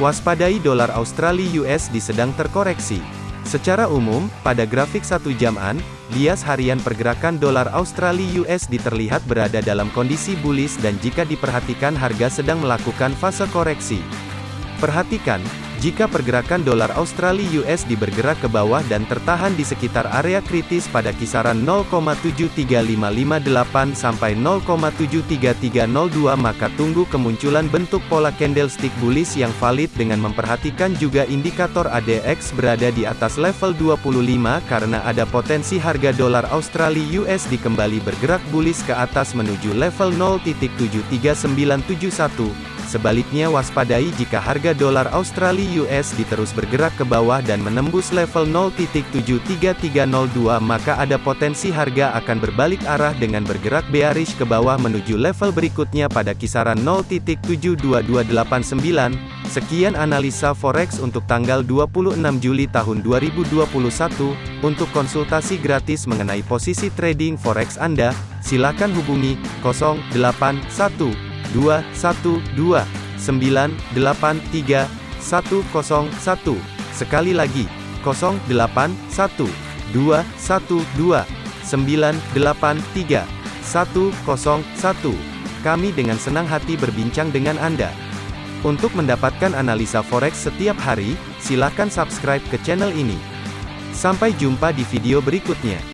Waspadai dolar Australia USD sedang terkoreksi. Secara umum, pada grafik satu jaman, bias harian pergerakan dolar Australia USD terlihat berada dalam kondisi bullish dan jika diperhatikan harga sedang melakukan fase koreksi. Perhatikan, jika pergerakan dolar Australia USD bergerak ke bawah dan tertahan di sekitar area kritis pada kisaran 0,73558 sampai 0,73302 maka tunggu kemunculan bentuk pola candlestick bullish yang valid dengan memperhatikan juga indikator ADX berada di atas level 25 karena ada potensi harga dolar Australia USD kembali bergerak bullish ke atas menuju level 0.73971 Sebaliknya waspadai jika harga dolar Australia US diterus bergerak ke bawah dan menembus level 0.73302 maka ada potensi harga akan berbalik arah dengan bergerak bearish ke bawah menuju level berikutnya pada kisaran 0.72289. Sekian analisa forex untuk tanggal 26 Juli tahun 2021. Untuk konsultasi gratis mengenai posisi trading forex Anda, silakan hubungi 081 dua satu dua sembilan delapan tiga satu kosong satu sekali lagi kosong delapan satu dua satu dua sembilan delapan tiga satu kosong satu kami dengan senang hati berbincang dengan Anda. Untuk mendapatkan analisa forex setiap hari, silakan subscribe ke channel ini. Sampai jumpa di video berikutnya.